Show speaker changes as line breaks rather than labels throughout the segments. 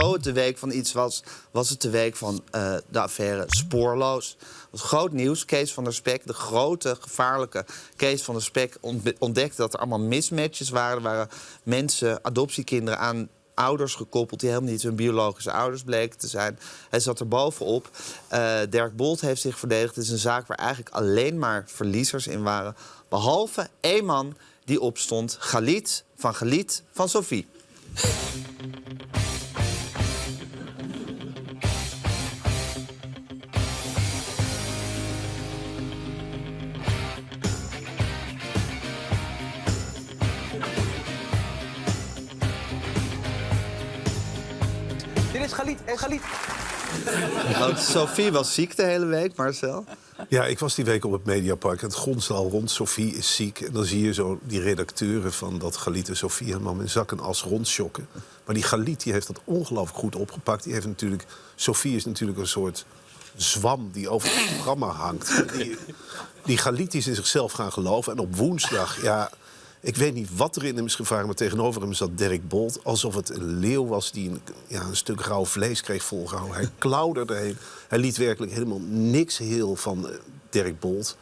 zo het de week van iets was, was het de week van eh, de affaire Spoorloos. Dat was groot nieuws. Kees van der Spek, de grote, gevaarlijke Kees van der Spek... ontdekte dat er allemaal mismatches waren. Er waren mensen, adoptiekinderen aan ouders gekoppeld... die helemaal niet hun biologische ouders bleken te zijn. Hij zat er bovenop. Eh, Dirk Bolt heeft zich verdedigd. Het is een zaak waar eigenlijk alleen maar verliezers in waren. Behalve één man die opstond. Galit van Galit van Sophie.
Is Galit. En Galit.
Oh, Sophie was ziek de hele week, Marcel.
Ja, ik was die week op het Mediapark. Het gonst al rond. Sophie is ziek. En dan zie je zo die redacteuren van dat Galit en Sophie helemaal met zak en as rondschokken. Maar die Galit die heeft dat ongelooflijk goed opgepakt. Die heeft natuurlijk... Sophie is natuurlijk een soort zwam die over het programma hangt. Die, die Galit die is in zichzelf gaan geloven. En op woensdag, ja... Ik weet niet wat er in hem is gevaren, maar tegenover hem zat Dirk Bolt. Alsof het een leeuw was die een, ja, een stuk rauw vlees kreeg volgehouden. Hij klauderde heen. Hij liet werkelijk helemaal niks heel van eh, Dirk Bolt.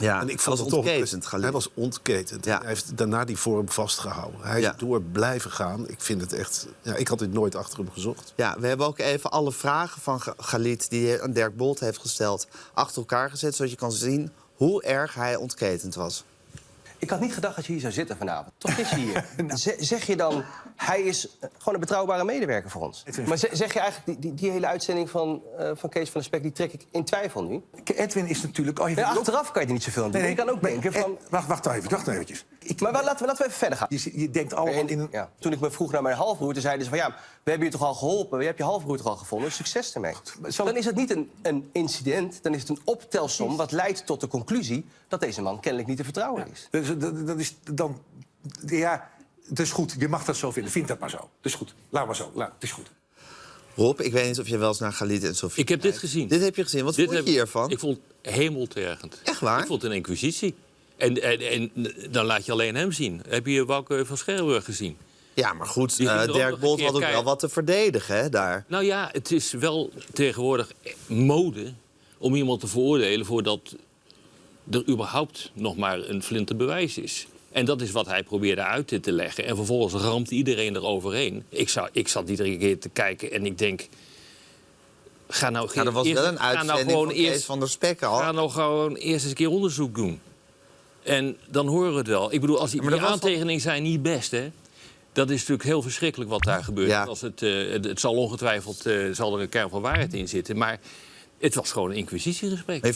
Ja,
En ik
was
vond het toch-
ontketend, Galit.
Hij was ontketend.
Ja.
Hij heeft daarna die vorm vastgehouden. Hij is door blijven gaan. Ik vind het echt... Ja, ik had dit nooit achter hem gezocht.
Ja, we hebben ook even alle vragen van Ga- Galit die hij aan Dirk Bolt heeft gesteld achter elkaar gezet, zodat je kan zien hoe erg hij ontketend was.
Ik had niet gedacht dat je hier zou zitten vanavond. Toch is je hier. Ze- zeg je dan, hij is eh, gewoon een betrouwbare medewerker voor ons. Maar ze- zeg je eigenlijk, die, die, die hele uitzending van, eh, van Kees van der Spek... die trek ik in twijfel nu?
Edwin is natuurlijk... Oh, je ook-
achteraf kan je er niet zoveel aan doen. je kan ook denken van...
Wacht, wacht even, wacht even. Ik,
Maar laten we, laten we even verder gaan.
je, je denkt allemaal
En,
in
ja, toen ik me vroeg naar mijn halfbroer, zeiden ze van... ja, we hebben je toch al geholpen, je hebt je halfbroer toch al gevonden, succes ermee.
zal-
Dan is het niet een, een incident, dan is het een optelsom... wat leidt tot de conclusie dat deze man kennelijk niet te vertrouwen is.
Dus, dat, dat is dan... Ja, het is goed. Je mag dat zo vinden. Vind dat maar zo. Het is goed. Laat maar zo. Laat, het is goed.
Rob, ik weet niet of je wel eens naar Galit en Sophie
Ik heb dit gezien.
Dit heb je gezien. Wat
Dit
vond
heb-
je hiervan?
Ik vond het hemeltergend.
Echt waar?
Ik vond het een inquisitie. En, en, en dan laat je alleen hem zien. Heb je Wouke van Scherburg gezien?
Ja, maar goed,
ook
Dirk Bolt had ook wel wat te verdedigen hè, daar.
Nou ja, het is wel tegenwoordig mode om iemand te veroordelen voordat er überhaupt nog maar een flinte bewijs is. En dat is wat hij probeerde uit te leggen. En vervolgens ramt iedereen eroverheen. Ik, zou, ik zat iedere keer te kijken en ik denk... Ga nou,
Nou, er was
eerst-
wel een
ga nou
van
eerst
van der Spek al.
Ga nou gewoon eerst eens een keer onderzoek doen. En dan horen we het wel. Ik bedoel, als die, die aantekeningen zijn niet best, hè? Dat is natuurlijk heel verschrikkelijk wat daar gebeurt.
Ja.
Als het, eh, het, het zal ongetwijfeld eh, zal er een kern van waarheid in zitten. Maar het was gewoon een inquisitiegesprek.